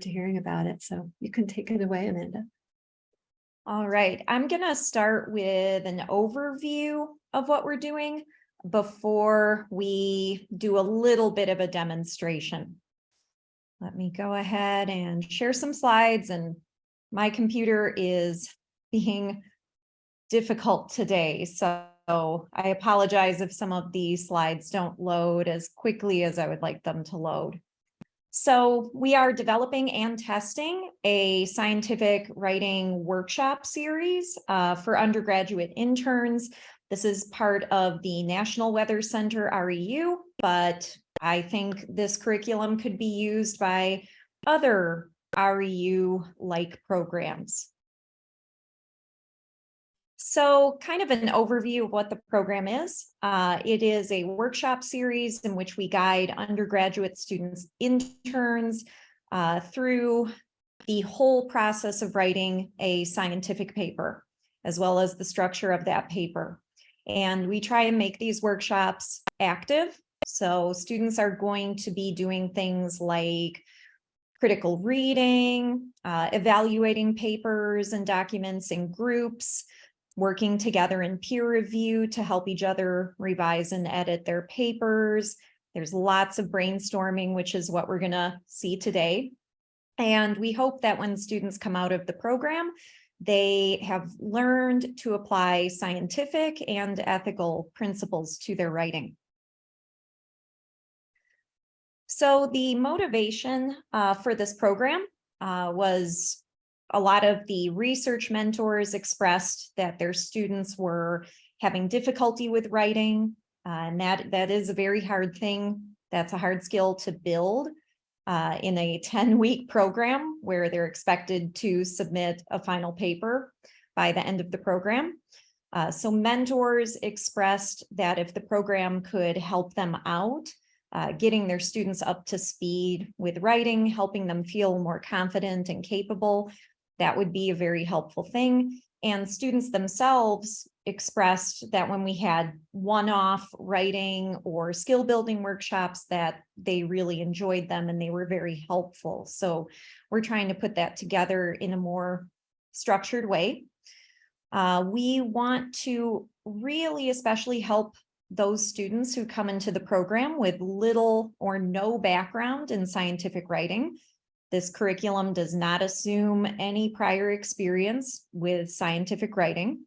to hearing about it. So you can take it away, Amanda. All right, I'm gonna start with an overview of what we're doing before we do a little bit of a demonstration. Let me go ahead and share some slides and my computer is being difficult today. So I apologize if some of these slides don't load as quickly as I would like them to load. So we are developing and testing a scientific writing workshop series uh, for undergraduate interns. This is part of the National Weather Center REU, but I think this curriculum could be used by other REU-like programs. So kind of an overview of what the program is. Uh, it is a workshop series in which we guide undergraduate students, interns uh, through the whole process of writing a scientific paper, as well as the structure of that paper. And we try and make these workshops active. So students are going to be doing things like critical reading, uh, evaluating papers and documents in groups, working together in peer review to help each other revise and edit their papers. There's lots of brainstorming, which is what we're gonna see today. And we hope that when students come out of the program, they have learned to apply scientific and ethical principles to their writing. So the motivation uh, for this program uh, was a lot of the research mentors expressed that their students were having difficulty with writing, uh, and that, that is a very hard thing. That's a hard skill to build uh, in a 10-week program where they're expected to submit a final paper by the end of the program. Uh, so mentors expressed that if the program could help them out, uh, getting their students up to speed with writing, helping them feel more confident and capable, that would be a very helpful thing. And students themselves expressed that when we had one-off writing or skill building workshops that they really enjoyed them and they were very helpful. So we're trying to put that together in a more structured way. Uh, we want to really especially help those students who come into the program with little or no background in scientific writing this curriculum does not assume any prior experience with scientific writing.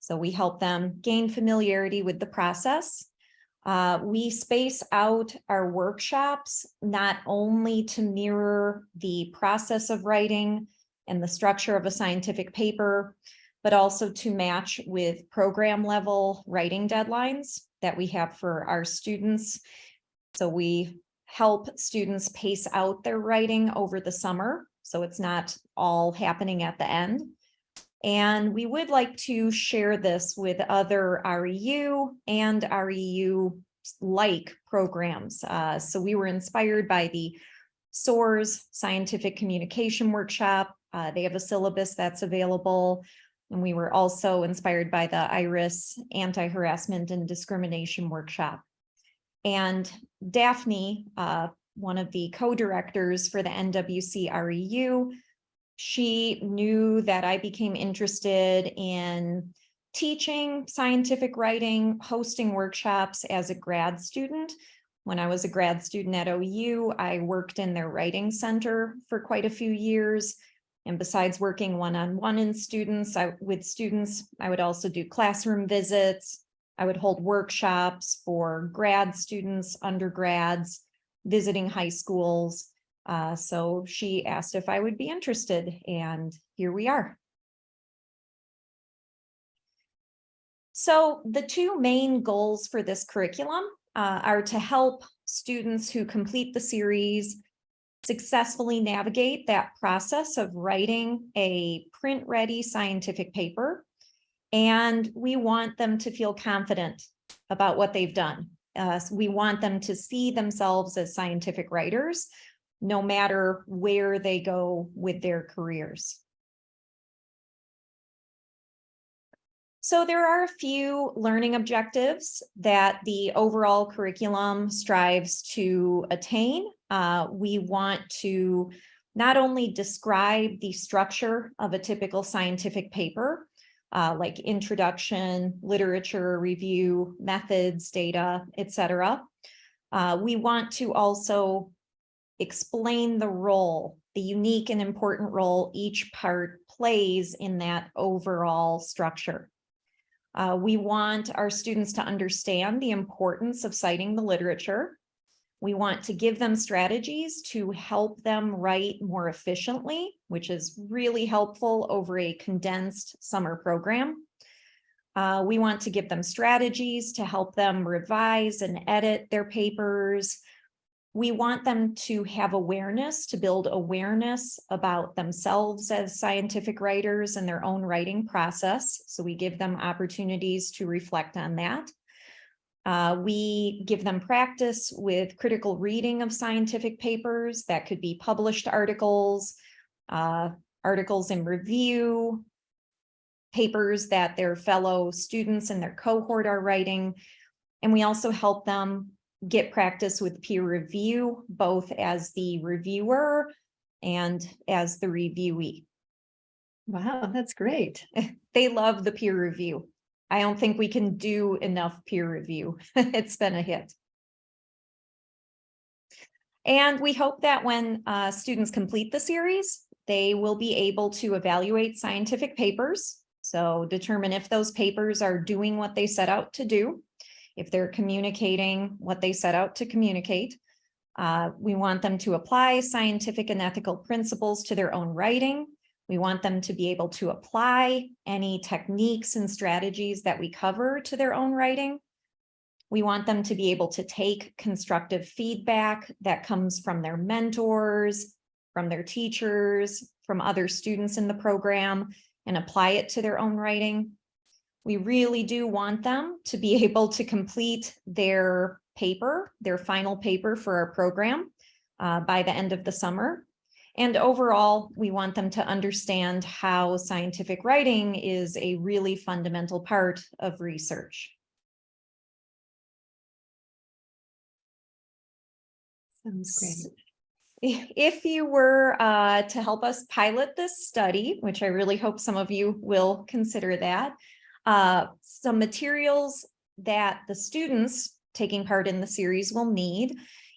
So we help them gain familiarity with the process. Uh, we space out our workshops not only to mirror the process of writing and the structure of a scientific paper, but also to match with program level writing deadlines that we have for our students. So we help students pace out their writing over the summer. So it's not all happening at the end. And we would like to share this with other REU and REU-like programs. Uh, so we were inspired by the SOARS Scientific Communication Workshop. Uh, they have a syllabus that's available. And we were also inspired by the IRIS Anti-Harassment and Discrimination Workshop. And Daphne, uh, one of the co-directors for the NWC REU, she knew that I became interested in teaching scientific writing, hosting workshops as a grad student. When I was a grad student at OU, I worked in their writing center for quite a few years. And besides working one-on-one -on -one in students, I, with students, I would also do classroom visits, I would hold workshops for grad students, undergrads, visiting high schools. Uh, so she asked if I would be interested and here we are. So the two main goals for this curriculum uh, are to help students who complete the series successfully navigate that process of writing a print ready scientific paper and we want them to feel confident about what they've done. Uh, we want them to see themselves as scientific writers, no matter where they go with their careers. So there are a few learning objectives that the overall curriculum strives to attain. Uh, we want to not only describe the structure of a typical scientific paper, uh, like introduction, literature review, methods, data, etc. Uh, we want to also explain the role, the unique and important role each part plays in that overall structure. Uh, we want our students to understand the importance of citing the literature. We want to give them strategies to help them write more efficiently, which is really helpful over a condensed summer program. Uh, we want to give them strategies to help them revise and edit their papers. We want them to have awareness, to build awareness about themselves as scientific writers and their own writing process. So we give them opportunities to reflect on that. Uh, we give them practice with critical reading of scientific papers that could be published articles, uh, articles in review, papers that their fellow students and their cohort are writing. And we also help them get practice with peer review, both as the reviewer and as the reviewee. Wow, that's great. They love the peer review. I don't think we can do enough peer review. It's been a hit. And we hope that when uh, students complete the series, they will be able to evaluate scientific papers. So determine if those papers are doing what they set out to do if they're communicating what they set out to communicate. Uh, we want them to apply scientific and ethical principles to their own writing. We want them to be able to apply any techniques and strategies that we cover to their own writing. We want them to be able to take constructive feedback that comes from their mentors, from their teachers, from other students in the program, and apply it to their own writing. We really do want them to be able to complete their paper, their final paper for our program uh, by the end of the summer. And overall, we want them to understand how scientific writing is a really fundamental part of research. Sounds great. If you were uh, to help us pilot this study, which I really hope some of you will consider that, uh, some materials that the students taking part in the series will need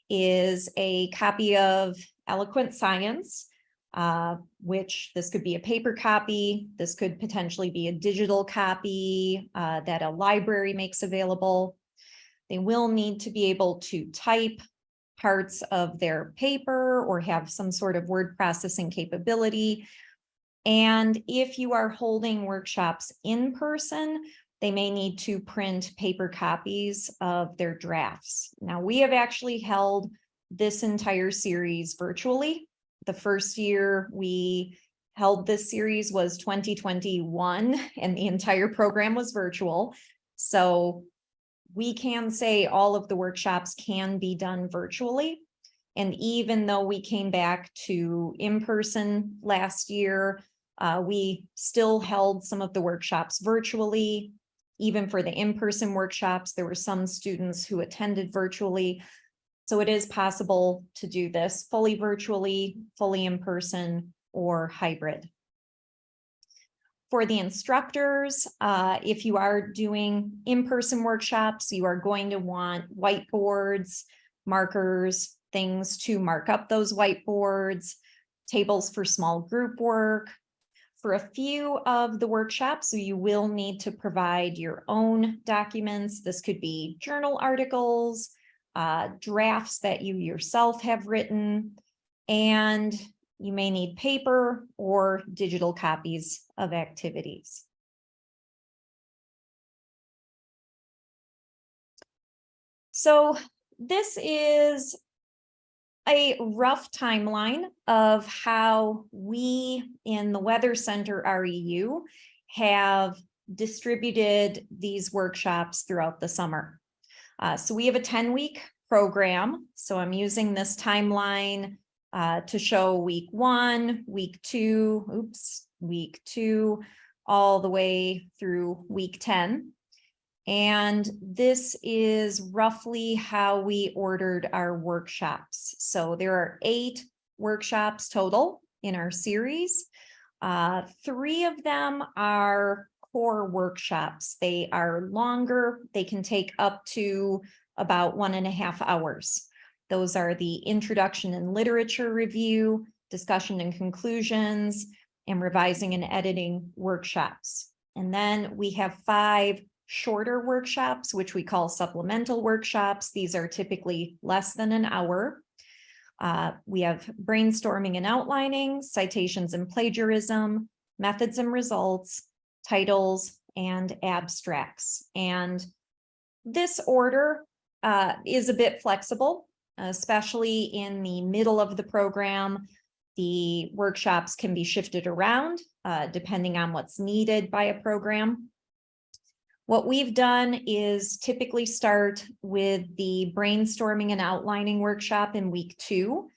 is a copy of Eloquent Science, uh, which this could be a paper copy. This could potentially be a digital copy uh, that a library makes available. They will need to be able to type parts of their paper or have some sort of word processing capability. And if you are holding workshops in person, they may need to print paper copies of their drafts. Now, we have actually held this entire series virtually. The first year we held this series was 2021 and the entire program was virtual. So we can say all of the workshops can be done virtually. And even though we came back to in-person last year, uh, we still held some of the workshops virtually. Even for the in-person workshops, there were some students who attended virtually. So it is possible to do this fully virtually, fully in person, or hybrid. For the instructors, uh, if you are doing in-person workshops, you are going to want whiteboards, markers, things to mark up those whiteboards, tables for small group work, for a few of the workshops, so you will need to provide your own documents. This could be journal articles, uh, drafts that you yourself have written, and you may need paper or digital copies of activities. So this is a rough timeline of how we in the Weather Center REU have distributed these workshops throughout the summer. Uh, so we have a 10 week program. So I'm using this timeline uh, to show week one, week two, oops, week two, all the way through week 10. And this is roughly how we ordered our workshops. So there are eight workshops total in our series. Uh, three of them are core workshops. They are longer. They can take up to about one and a half hours. Those are the introduction and literature review, discussion and conclusions, and revising and editing workshops. And then we have five shorter workshops, which we call supplemental workshops. These are typically less than an hour. Uh, we have brainstorming and outlining, citations and plagiarism, methods and results, titles, and abstracts. And this order uh, is a bit flexible, especially in the middle of the program. The workshops can be shifted around uh, depending on what's needed by a program. What we've done is typically start with the brainstorming and outlining workshop in week two.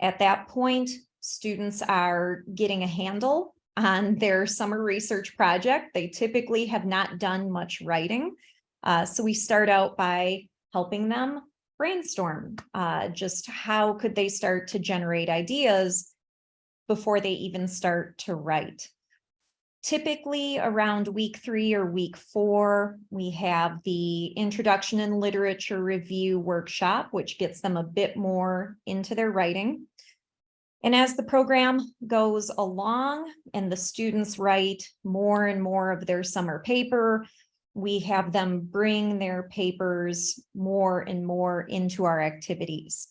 At that point, students are getting a handle on their summer research project. They typically have not done much writing. Uh, so we start out by helping them brainstorm, uh, just how could they start to generate ideas before they even start to write. Typically around week three or week four, we have the introduction and literature review workshop, which gets them a bit more into their writing. And as the program goes along and the students write more and more of their summer paper, we have them bring their papers more and more into our activities.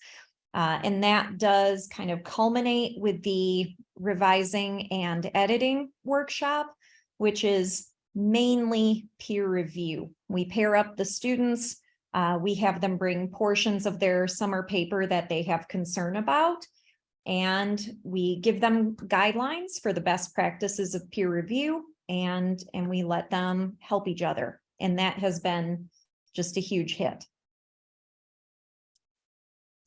Uh, and that does kind of culminate with the revising and editing workshop, which is mainly peer review. We pair up the students. Uh, we have them bring portions of their summer paper that they have concern about. And we give them guidelines for the best practices of peer review and, and we let them help each other. And that has been just a huge hit.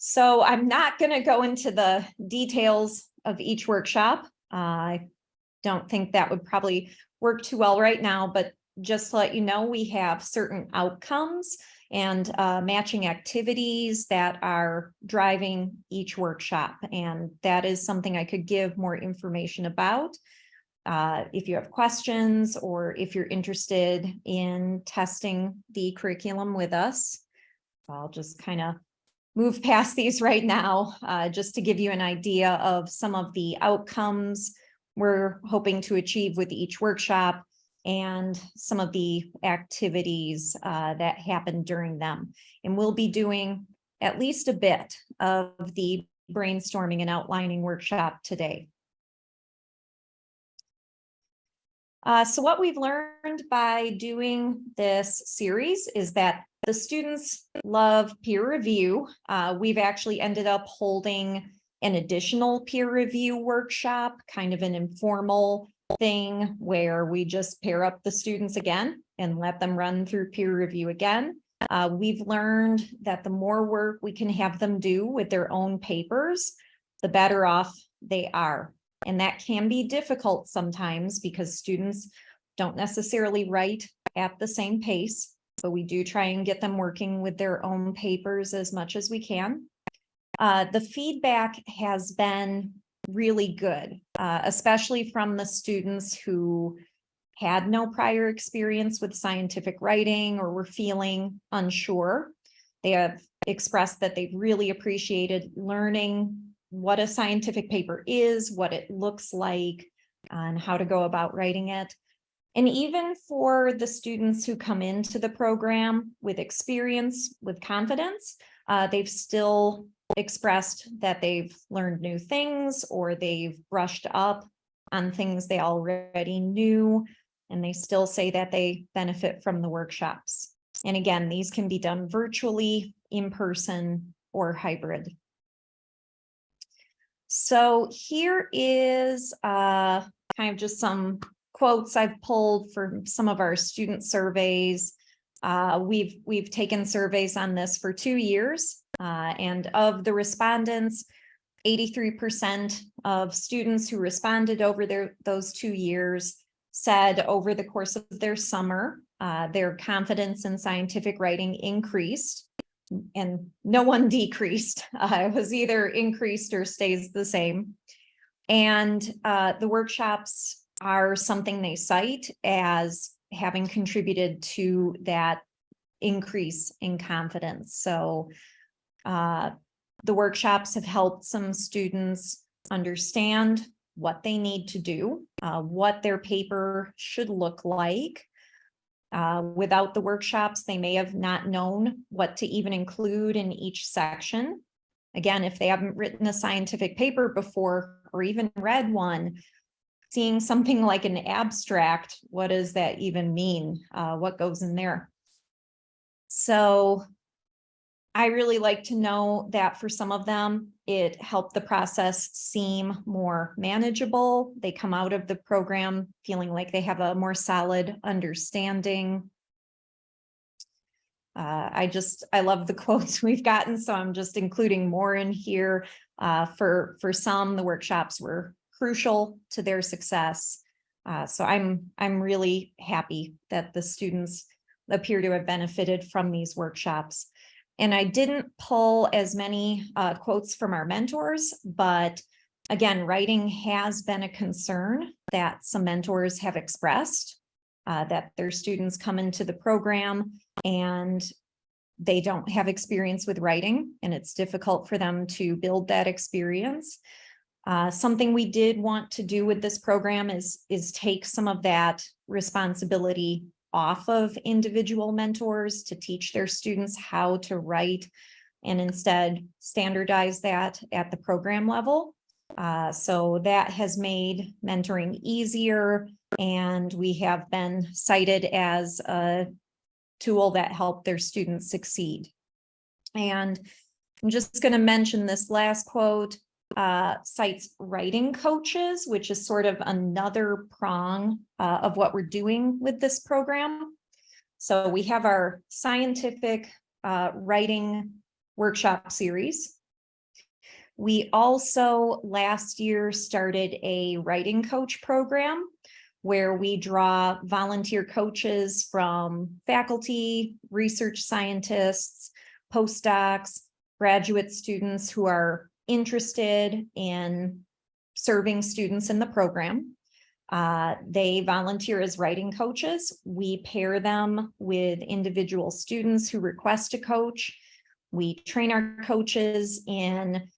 So I'm not going to go into the details of each workshop. Uh, I don't think that would probably work too well right now, but just to let you know, we have certain outcomes and uh, matching activities that are driving each workshop. And that is something I could give more information about. Uh, if you have questions or if you're interested in testing the curriculum with us, I'll just kind of move past these right now, uh, just to give you an idea of some of the outcomes we're hoping to achieve with each workshop and some of the activities uh, that happen during them. And we'll be doing at least a bit of the brainstorming and outlining workshop today. Uh, so what we've learned by doing this series is that the students love peer review. Uh, we've actually ended up holding an additional peer review workshop, kind of an informal thing where we just pair up the students again and let them run through peer review again. Uh, we've learned that the more work we can have them do with their own papers, the better off they are. And that can be difficult sometimes because students don't necessarily write at the same pace, but we do try and get them working with their own papers as much as we can. Uh, the feedback has been really good, uh, especially from the students who had no prior experience with scientific writing or were feeling unsure. They have expressed that they've really appreciated learning what a scientific paper is, what it looks like, and how to go about writing it. And even for the students who come into the program with experience, with confidence, uh, they've still expressed that they've learned new things or they've brushed up on things they already knew. And they still say that they benefit from the workshops. And again, these can be done virtually, in person, or hybrid. So here is uh, kind of just some quotes I've pulled for some of our student surveys. Uh, we've we've taken surveys on this for two years, uh, and of the respondents, 83% of students who responded over their those two years said over the course of their summer, uh, their confidence in scientific writing increased. and no one decreased. Uh, it was either increased or stays the same. And uh, the workshops are something they cite as having contributed to that increase in confidence. So uh, the workshops have helped some students understand what they need to do, uh, what their paper should look like. Uh, without the workshops, they may have not known what to even include in each section. Again, if they haven't written a scientific paper before or even read one, seeing something like an abstract, what does that even mean? Uh, what goes in there? So I really like to know that for some of them, it helped the process seem more manageable. They come out of the program feeling like they have a more solid understanding. Uh, I just, I love the quotes we've gotten, so I'm just including more in here. Uh, for, for some, the workshops were crucial to their success. Uh, so I'm, I'm really happy that the students appear to have benefited from these workshops. And I didn't pull as many uh, quotes from our mentors, but again, writing has been a concern that some mentors have expressed uh, that their students come into the program and they don't have experience with writing and it's difficult for them to build that experience. Uh, something we did want to do with this program is, is take some of that responsibility off of individual mentors to teach their students how to write and instead standardize that at the program level. Uh, so that has made mentoring easier and we have been cited as a tool that helped their students succeed. And I'm just going to mention this last quote uh, cites writing coaches, which is sort of another prong uh, of what we're doing with this program. So we have our scientific uh, writing workshop series. We also last year started a writing coach program where we draw volunteer coaches from faculty, research scientists, postdocs, graduate students who are interested in serving students in the program. Uh, they volunteer as writing coaches. We pair them with individual students who request a coach. We train our coaches in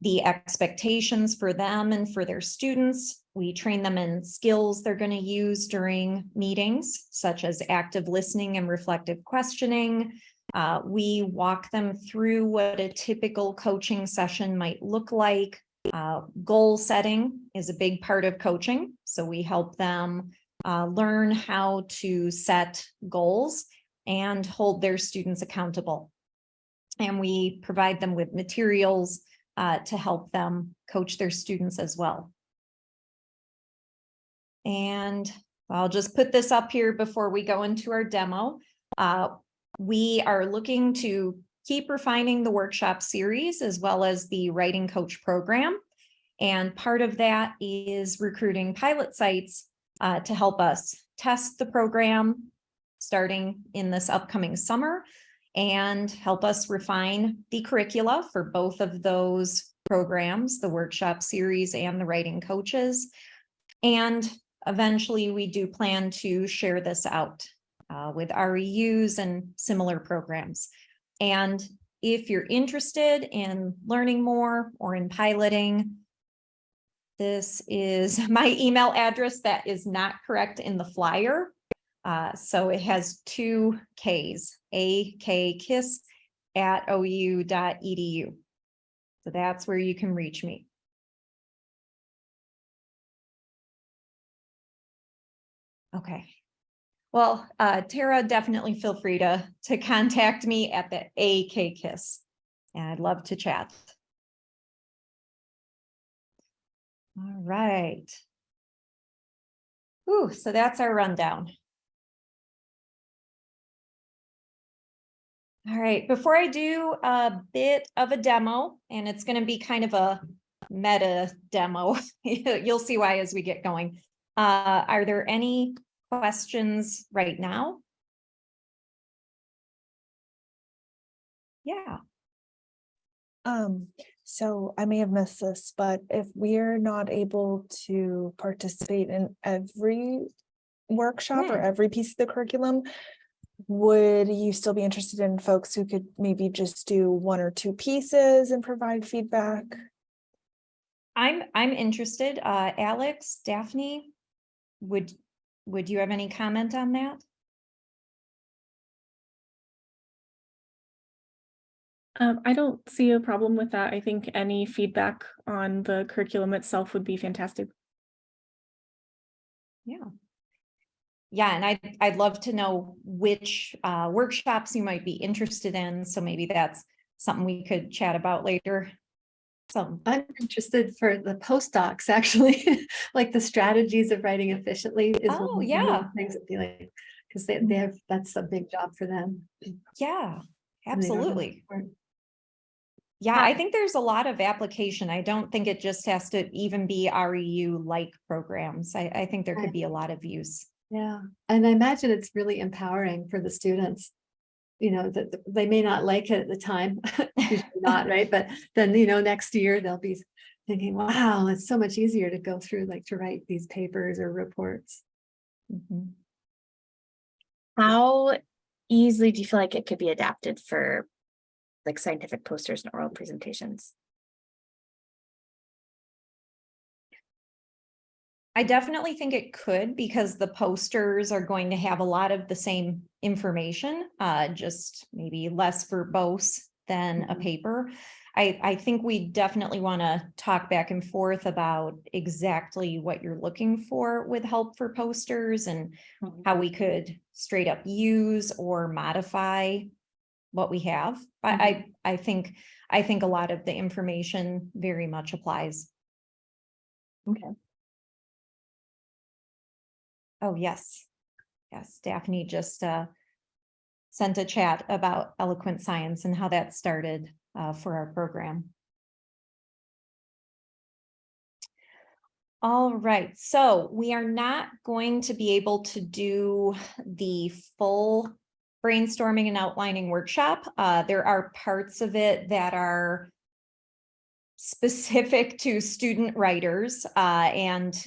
the expectations for them and for their students. We train them in skills they're going to use during meetings, such as active listening and reflective questioning, uh, we walk them through what a typical coaching session might look like. Uh, goal setting is a big part of coaching. So we help them uh, learn how to set goals and hold their students accountable. And we provide them with materials uh, to help them coach their students as well. And I'll just put this up here before we go into our demo. Uh, we are looking to keep refining the workshop series as well as the writing coach program. And part of that is recruiting pilot sites uh, to help us test the program starting in this upcoming summer and help us refine the curricula for both of those programs, the workshop series and the writing coaches. And eventually we do plan to share this out uh, with REUs and similar programs. And if you're interested in learning more or in piloting, this is my email address that is not correct in the flyer. Uh, so it has two Ks, A K kiss at ou.edu. So that's where you can reach me. Okay. Well, uh, Tara, definitely feel free to, to contact me at the AK KISS. And I'd love to chat. All right. Ooh, so that's our rundown. All right, before I do a bit of a demo, and it's going to be kind of a meta demo, you'll see why as we get going. Uh, are there any questions right now? Yeah, Um, so I may have missed this, but if we're not able to participate in every workshop or Hmm. every piece of the curriculum, would you still be interested in folks who could maybe just do one or two pieces and provide feedback? I'm, I'm interested. Uh, Alex, Daphne, would, would you have any comment on that? Um, I don't see a problem with that. I think any feedback on the curriculum itself would be fantastic. Yeah. Yeah, and I'd, I'd love to know which uh, workshops you might be interested in, so maybe that's something we could chat about later. I'm interested for the postdocs, actually, like the strategies of writing efficiently is. one Oh, of the yeah. Things that be like, because they, they have, that's a big job for them. yeah, and they don't know absolutely. Yeah, I think there's a lot of application. I don't think it just has to even be REU-like programs. I, I think there could be a lot of use. Yeah, and I imagine it's really empowering for the students. You know, that that they may not like it at the time, not, right? But then, you know, next year they'll be thinking, wow, it's so much easier to go through, like to write these papers or reports. Mhm. How easily do you feel like it could be adapted for like scientific posters and oral presentations? I definitely think it could because the posters are going to have a lot of the same information, uh, just maybe less verbose than a Mhm. paper. I, I think we definitely want to talk back and forth about exactly what you're looking for with help for posters and how we could straight up use or modify what we have. I, I, I think, I think a lot of the information very much applies. Okay. Oh, yes. Yes, Daphne just uh sent a chat about eloquent science and how that started uh for our program. All right, so we are not going to be able to do the full brainstorming and outlining workshop. Uh, there are parts of it that are specific to student writers, uh, and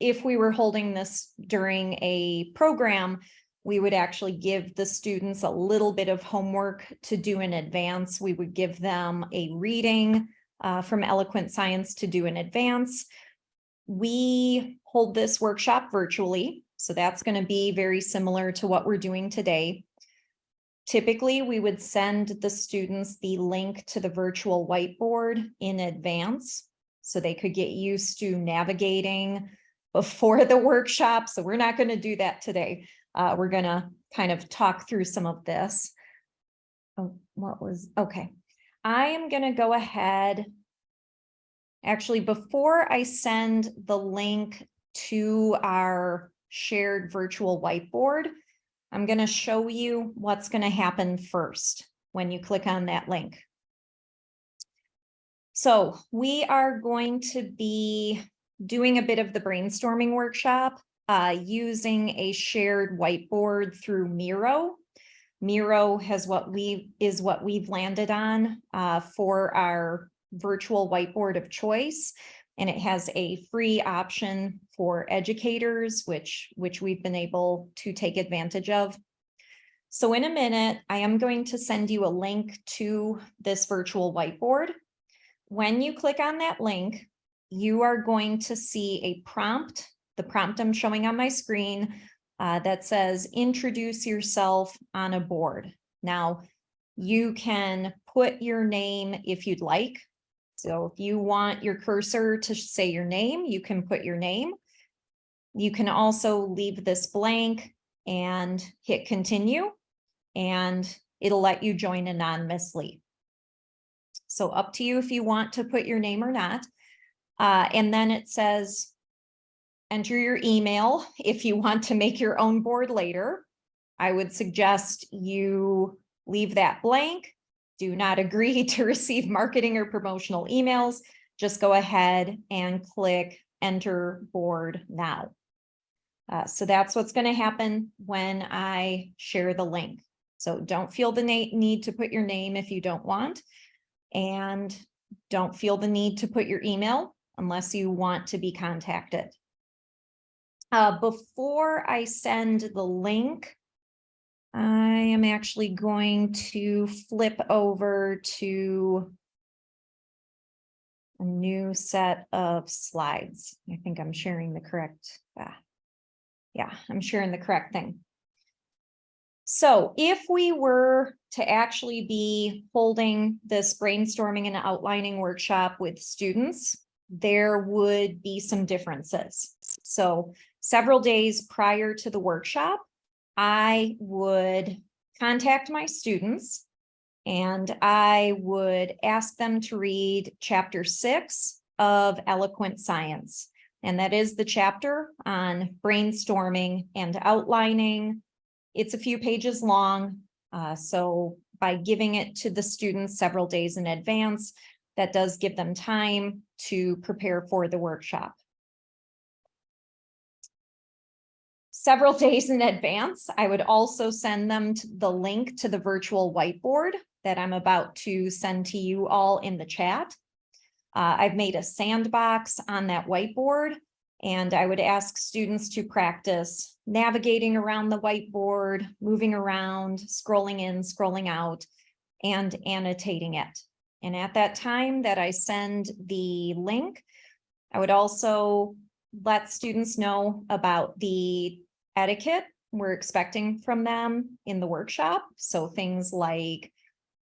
if we were holding this during a program, we would actually give the students a little bit of homework to do in advance. We would give them a reading uh, from Eloquent Science to do in advance. We hold this workshop virtually, so that's going to be very similar to what we're doing today. Typically, we would send the students the link to the virtual whiteboard in advance so they could get used to navigating before the workshop, so we're not going to do that today. Uh, we're going to kind of talk through some of this. Oh, what was, okay. I am going to go ahead. Actually, before I send the link to our shared virtual whiteboard, I'm going to show you what's going to happen first when you click on that link. So we are going to be doing a bit of the brainstorming workshop uh, using a shared whiteboard through Miro. Miro has what we is what we've landed on uh, for our virtual whiteboard of choice. And it has a free option for educators, which, which we've been able to take advantage of. So in a minute, I am going to send you a link to this virtual whiteboard. When you click on that link, you are going to see a prompt, the prompt I'm showing on my screen uh, that says introduce yourself on a board. Now, you can put your name if you'd like. So if you want your cursor to say your name, you can put your name. You can also leave this blank and hit continue and it'll let you join anonymously. So up to you if you want to put your name or not. Uh, and then it says, enter your email if you want to make your own board later. I would suggest you leave that blank. Do not agree to receive marketing or promotional emails. Just go ahead and click enter board now. Uh, so that's what's going to happen when I share the link. So don't feel the need to put your name if you don't want. And don't feel the need to put your email unless you want to be contacted. Uh, before I send the link, I am actually going to flip over to a new set of slides. I think I'm sharing the correct, ah, yeah, I'm sharing the correct thing. So if we were to actually be holding this brainstorming and outlining workshop with students, there would be some differences. So several days prior to the workshop, I would contact my students and I would ask them to read chapter six of Eloquent Science. And that is the chapter on brainstorming and outlining. It's a few pages long. uh, so by giving it to the students several days in advance, that does give them time to prepare for the workshop. Several days in advance, I would also send them the link to the virtual whiteboard that I'm about to send to you all in the chat. Uh, I've made a sandbox on that whiteboard and I would ask students to practice navigating around the whiteboard, moving around, scrolling in, scrolling out, and annotating it. And at that time that I send the link, I would also let students know about the etiquette we're expecting from them in the workshop. So things like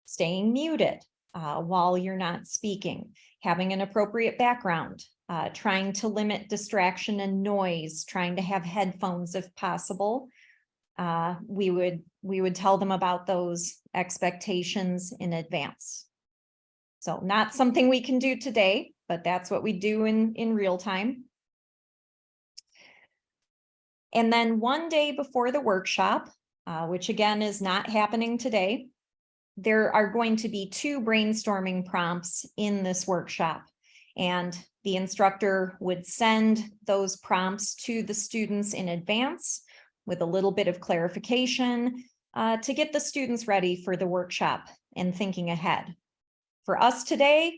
staying muted uh, while you're not speaking, having an appropriate background, uh, trying to limit distraction and noise, trying to have headphones if possible. Uh, we would we would tell them about those expectations in advance. So not something we can do today, but that's what we do in in real time. And then one day before the workshop, uh, which again is not happening today, there are going to be two brainstorming prompts in this workshop. And the instructor would send those prompts to the students in advance with a little bit of clarification uh, to get the students ready for the workshop and thinking ahead. For us today,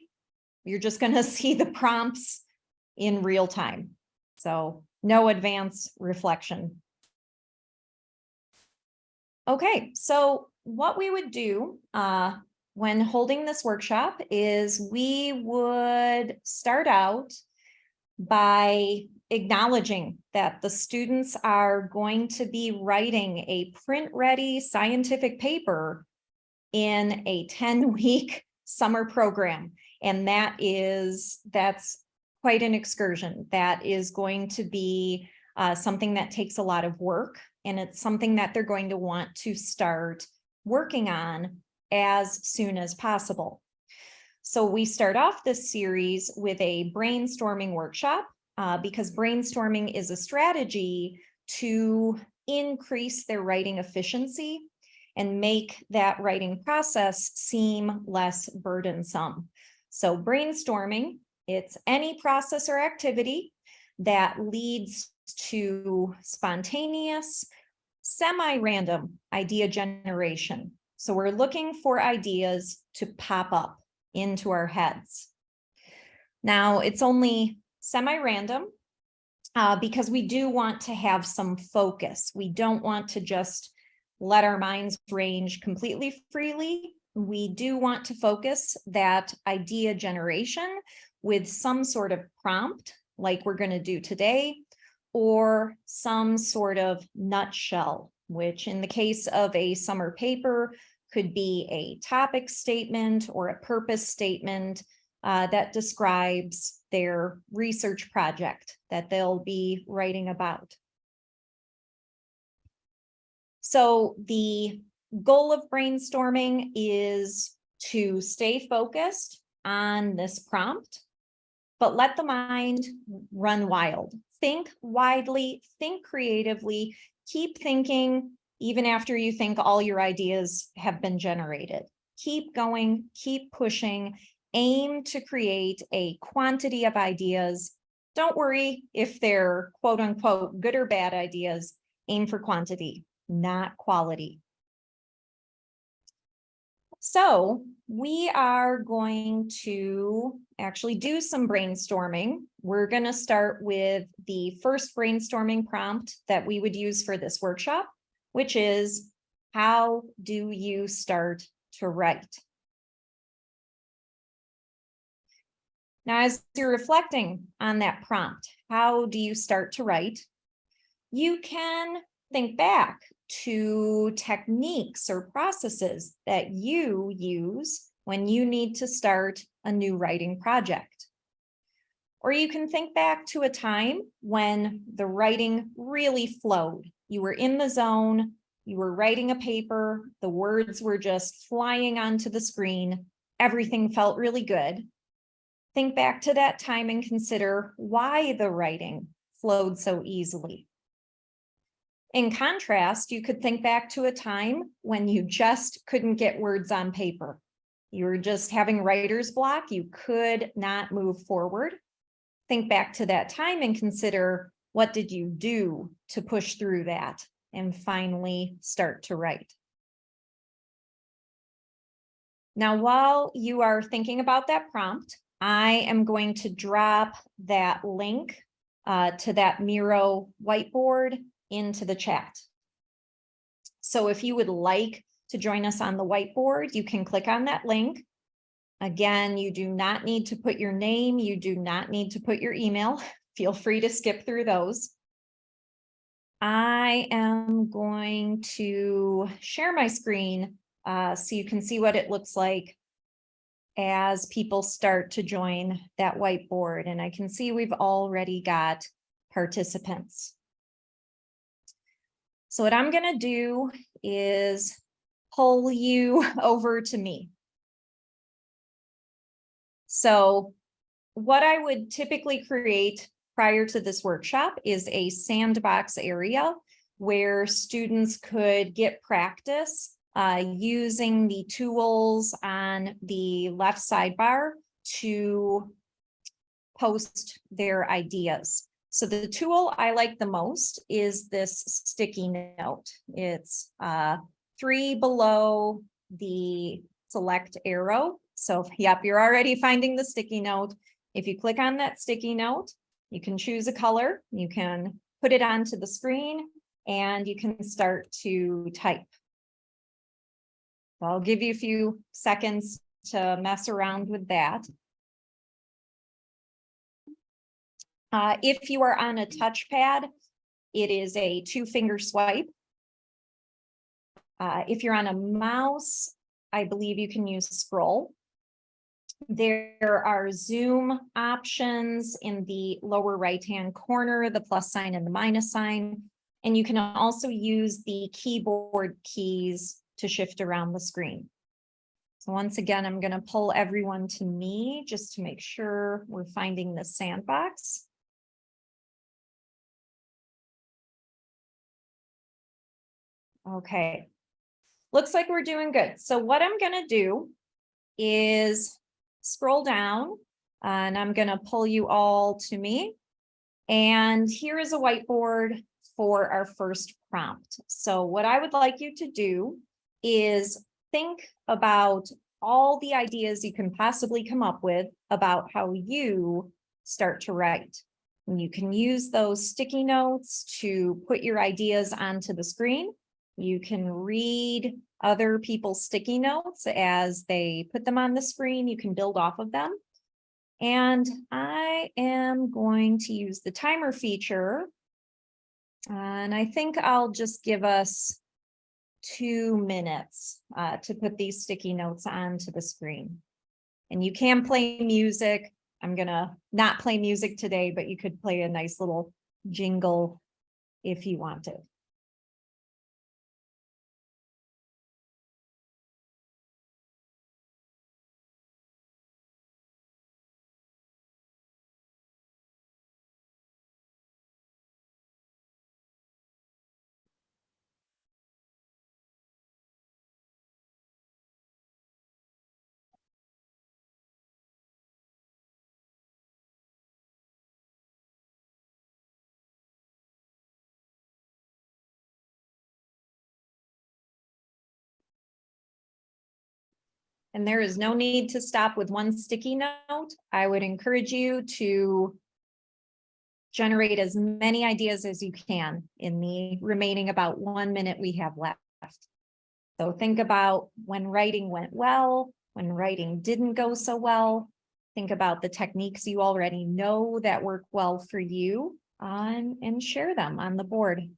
you're just going to see the prompts in real time. So no advance reflection. Okay, so what we would do uh, when holding this workshop is we would start out by acknowledging that the students are going to be writing a print-ready scientific paper in a 10-week summer program. And that is, that's quite an excursion. That is going to be uh, something that takes a lot of work. And it's something that they're going to want to start working on as soon as possible. So we start off this series with a brainstorming workshop uh, because brainstorming is a strategy to increase their writing efficiency and make that writing process seem less burdensome. So brainstorming, it's any process or activity that leads to spontaneous, semi-random idea generation. So we're looking for ideas to pop up into our heads. Now it's only semi-random uh, because we do want to have some focus. We don't want to just let our minds range completely freely. We do want to focus that idea generation with some sort of prompt like we're going to do today or some sort of nutshell, which in the case of a summer paper could be a topic statement or a purpose statement uh, that describes their research project that they'll be writing about. So the goal of brainstorming is to stay focused on this prompt, but let the mind run wild. Think widely, think creatively, keep thinking even after you think all your ideas have been generated. Keep going, keep pushing, aim to create a quantity of ideas. Don't worry if they're quote unquote good or bad ideas, aim for quantity, not quality. So we are going to actually do some brainstorming. We're going to start with the first brainstorming prompt that we would use for this workshop, which is how do you start to write? Now, as you're reflecting on that prompt, how do you start to write? You can think back to techniques or processes that you use when you need to start a new writing project. Or you can think back to a time when the writing really flowed. You were in the zone, you were writing a paper, the words were just flying onto the screen, everything felt really good. Think back to that time and consider why the writing flowed so easily. In contrast, you could think back to a time when you just couldn't get words on paper. You were just having writer's block, you could not move forward. Think back to that time and consider what did you do to push through that and finally start to write. Now, while you are thinking about that prompt, I am going to drop that link uh, to that Miro whiteboard into the chat. So if you would like to join us on the whiteboard, you can click on that link. Again, you do not need to put your name. You do not need to put your email. Feel free to skip through those. I am going to share my screen uh, so you can see what it looks like as people start to join that whiteboard. And I can see we've already got participants. So what I'm going to do is pull you over to me. So what I would typically create prior to this workshop is a sandbox area where students could get practice uh, using the tools on the left sidebar to post their ideas. So the tool I like the most is this sticky note. It's uh, three below the select arrow. So yep, you're already finding the sticky note. If you click on that sticky note, you can choose a color, you can put it onto the screen, and you can start to type. I'll give you a few seconds to mess around with that. Uh, if you are on a touchpad, it is a two finger swipe. Uh, if you're on a mouse, I believe you can use scroll. There are zoom options in the lower right-hand corner, the plus sign and the minus sign. And you can also use the keyboard keys to shift around the screen. So once again, I'm going to pull everyone to me just to make sure we're finding the sandbox. Okay. Looks like we're doing good. So what I'm going to do is scroll down and I'm going to pull you all to me. And here is a whiteboard for our first prompt. So what I would like you to do is think about all the ideas you can possibly come up with about how you start to write. And you can use those sticky notes to put your ideas onto the screen. You can read other people's sticky notes as they put them on the screen. You can build off of them. And I am going to use the timer feature. And I think I'll just give us two minutes uh, to put these sticky notes onto the screen. And you can play music. I'm gonna not play music today, but you could play a nice little jingle if you wanted. And there is no need to stop with one sticky note. I would encourage you to generate as many ideas as you can in the remaining about one minute we have left. So think about when writing went well, when writing didn't go so well. Think about the techniques you already know that work well for you on and share them on the board.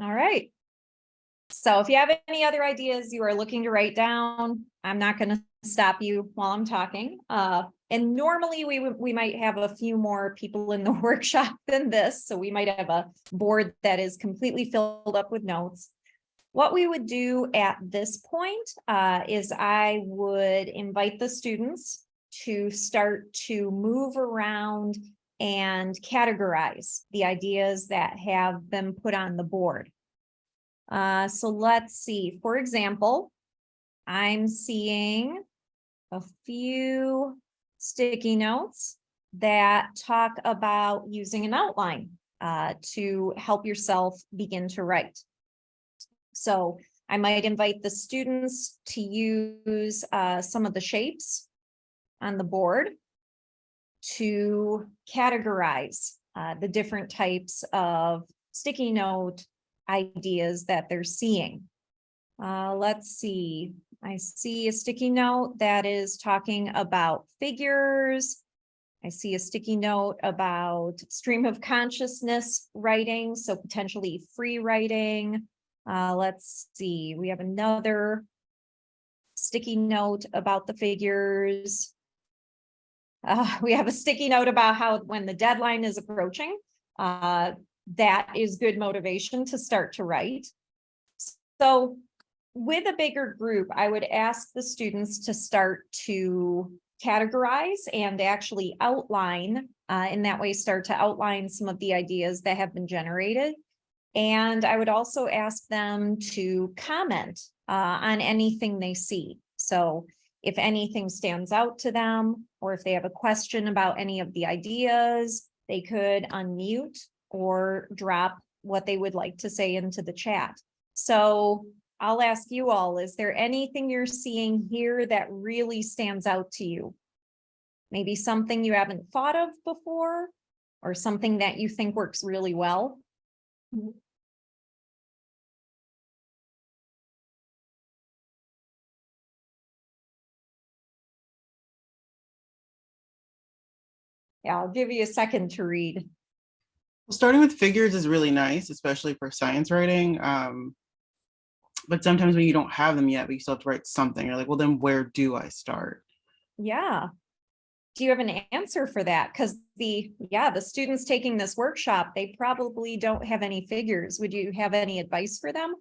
All right. So if you have any other ideas you are looking to write down, I'm not going to stop you while I'm talking. Uh, and normally we we might have a few more people in the workshop than this, so we might have a board that is completely filled up with notes. What we would do at this point uh, is I would invite the students to start to move around and categorize the ideas that have been put on the board. Uh, so let's see, for example, I'm seeing a few sticky notes that talk about using an outline uh, to help yourself begin to write. So I might invite the students to use uh, some of the shapes on the board to categorize uh, the different types of sticky note ideas that they're seeing. Uh, let's see, I see a sticky note that is talking about figures. I see a sticky note about stream of consciousness writing, so potentially free writing. Uh, let's see, we have another sticky note about the figures. Uh, we have a sticky note about how when the deadline is approaching, uh, that is good motivation to start to write. So with a bigger group, I would ask the students to start to categorize and actually outline, uh, in that way start to outline some of the ideas that have been generated. And I would also ask them to comment uh, on anything they see. So if anything stands out to them, or if they have a question about any of the ideas, they could unmute or drop what they would like to say into the chat. So I'll ask you all, is there anything you're seeing here that really stands out to you? Maybe something you haven't thought of before or something that you think works really well? Mm-hmm. Yeah, I'll give you a second to read. Well, starting with figures is really nice, especially for science writing. Um, but sometimes when you don't have them yet, but you still have to write something, you're like, well, then where do I start? Yeah. Do you have an answer for that? Because the, yeah, the students taking this workshop, they probably don't have any figures. Would you have any advice for them?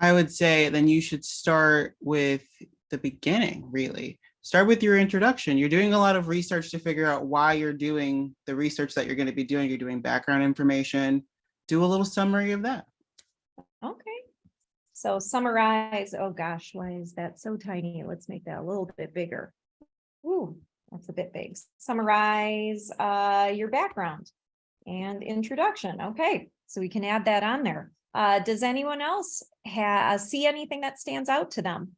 I would say then you should start with the beginning, really. Start with your introduction. You're doing a lot of research to figure out why you're doing the research that you're going to be doing. You're doing background information. Do a little summary of that. Okay. So summarize, oh gosh, why is that so tiny? Let's make that a little bit bigger. Ooh, that's a bit big. Summarize uh, your background and introduction. Okay, so we can add that on there. Uh, does anyone else see anything that stands out to them?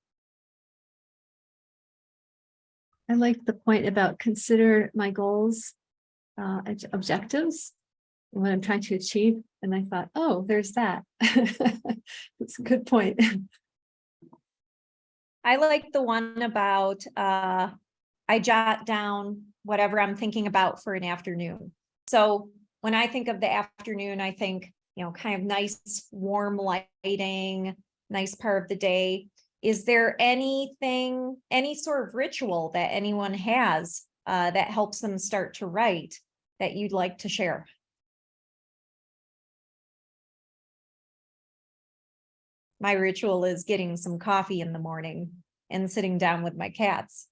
I like the point about consider my goals, uh, objectives, what I'm trying to achieve. And I thought, oh, there's that. It's a good point. I like the one about, uh, I jot down whatever I'm thinking about for an afternoon. So when I think of the afternoon, I think, you know, kind of nice, warm lighting, nice part of the day. Is there anything, any sort of ritual that anyone has, uh, that helps them start to write that you'd like to share? My ritual is getting some coffee in the morning and sitting down with my cats.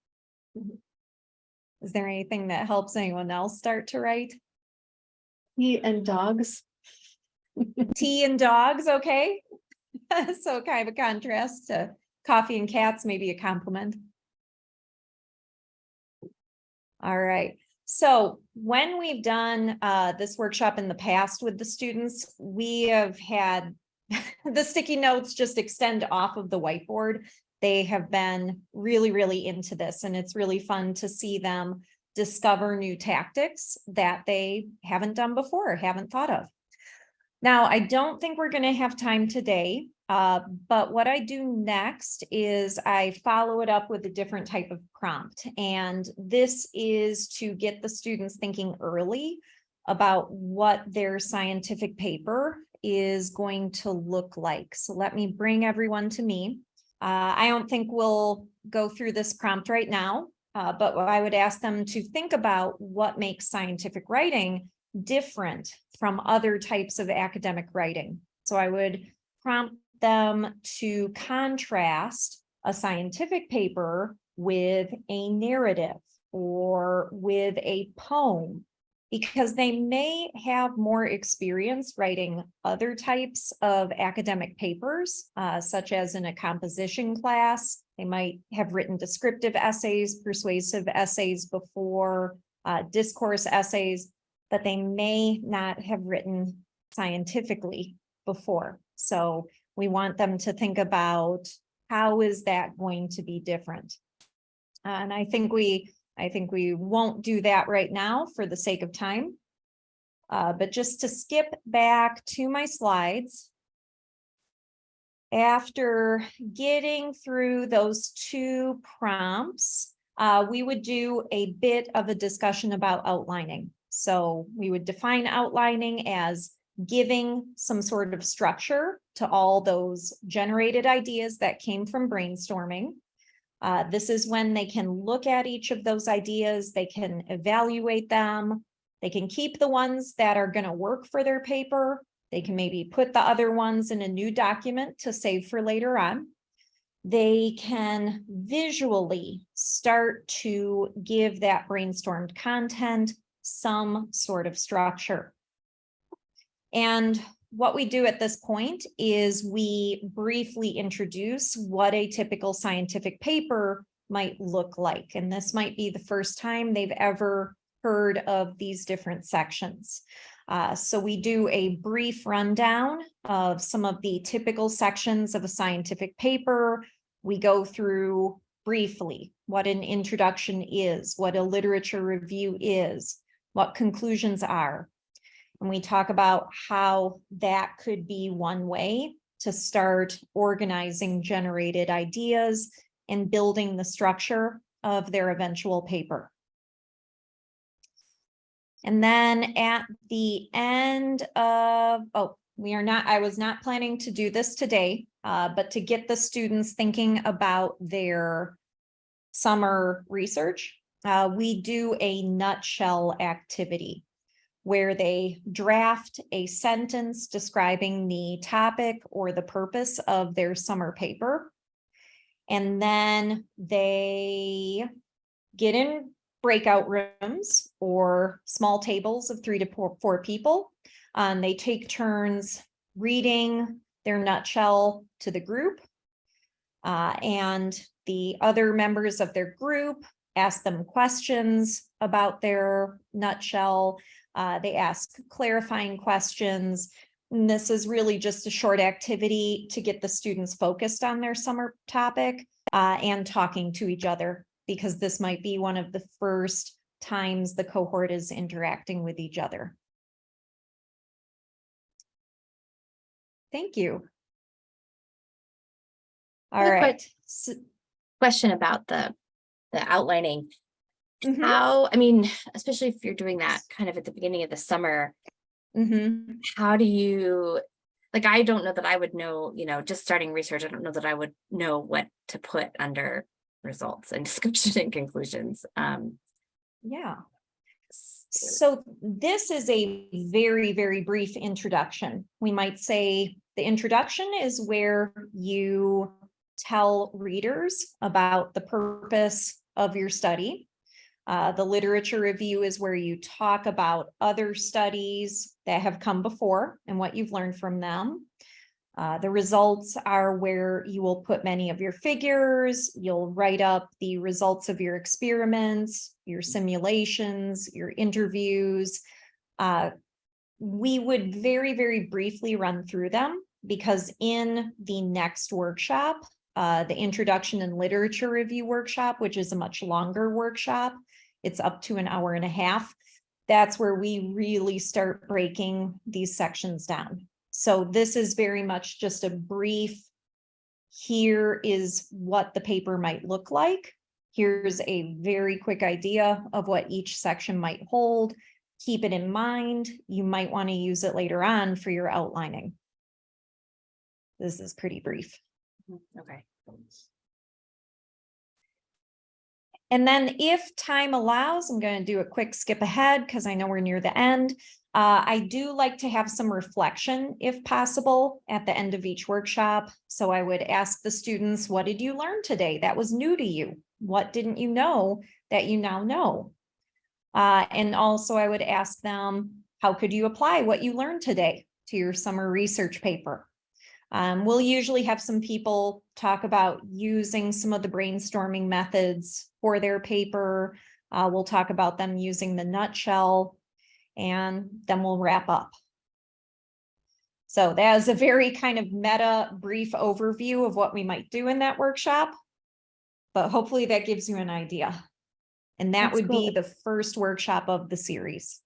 Is there anything that helps anyone else start to write? He and dogs. Tea and dogs, okay? So kind of a contrast to coffee and cats, may be a complement. All right, so when we've done uh this workshop in the past with the students, we have had the sticky notes just extend off of the whiteboard. They have been really, really into this and it's really fun to see them discover new tactics that they haven't done before, haven't thought of. Now, I don't think we're gonna have time today, uh, but what I do next is I follow it up with a different type of prompt. And this is to get the students thinking early about what their scientific paper is going to look like. So let me bring everyone to me. Uh, I don't think we'll go through this prompt right now, uh, but I would ask them to think about what makes scientific writing different from other types of academic writing. So I would prompt them to contrast a scientific paper with a narrative or with a poem because they may have more experience writing other types of academic papers, uh, such as in a composition class. They might have written descriptive essays, persuasive essays before, uh, discourse essays, but they may not have written scientifically before. So we want them to think about how is that going to be different? And I think we I think we won't do that right now for the sake of time. Uh, but just to skip back to my slides. After getting through those two prompts, uh, we would do a bit of a discussion about outlining. So we would define outlining as giving some sort of structure to all those generated ideas that came from brainstorming. Uh, this is when they can look at each of those ideas, they can evaluate them, they can keep the ones that are going to work for their paper. They can maybe put the other ones in a new document to save for later on. They can visually start to give that brainstormed content some sort of structure. And what we do at this point is we briefly introduce what a typical scientific paper might look like. And this might be the first time they've ever heard of these different sections. Uh, so we do a brief rundown of some of the typical sections of a scientific paper. We go through briefly what an introduction is, what a literature review is, what conclusions are, and we talk about how that could be one way to start organizing generated ideas and building the structure of their eventual paper. And then at the end of, oh, we are not, I was not planning to do this today, uh, but to get the students thinking about their summer research, uh, we do a nutshell activity where they draft a sentence describing the topic or the purpose of their summer paper. And then they get in breakout rooms or small tables of three to four, four people. Um, they take turns reading their nutshell to the group. Uh, and the other members of their group ask them questions about their nutshell. Uh, they ask clarifying questions. And this is really just a short activity to get the students focused on their summer topic uh, and talking to each other, because this might be one of the first times the cohort is interacting with each other. Thank you. All right. Question about the, the outlining. Mhm, How, I mean, especially if you're doing that kind of at the beginning of the summer, mhm. how do you, like, I don't know that I would know, you know, just starting research, I don't know that I would know what to put under results and description and conclusions. Um, Yeah. So this is a very, very brief introduction. We might say the introduction is where you tell readers about the purpose of your study. Uh, the literature review is where you talk about other studies that have come before and what you've learned from them. Uh, the results are where you will put many of your figures, you'll write up the results of your experiments, your simulations, your interviews. Uh, we would very, very briefly run through them because in the next workshop, uh, the introduction and literature review workshop, which is a much longer workshop, it's up to an hour and a half. That's where we really start breaking these sections down. So this is very much just a brief. Here is what the paper might look like. Here's a very quick idea of what each section might hold. Keep it in mind. You might want to use it later on for your outlining. This is pretty brief. Mm-hmm, okay. And then if time allows, I'm going to do a quick skip ahead because I know we're near the end. Uh, I do like to have some reflection if possible at the end of each workshop. So I would ask the students, what did you learn today that was new to you? What didn't you know that you now know? Uh, and also I would ask them, how could you apply what you learned today to your summer research paper? Um, we'll usually have some people talk about using some of the brainstorming methods for their paper. Uh, we'll talk about them using the nutshell and then we'll wrap up. So that is a very kind of meta brief overview of what we might do in that workshop. But hopefully that gives you an idea. And that That's would be the first workshop of the series.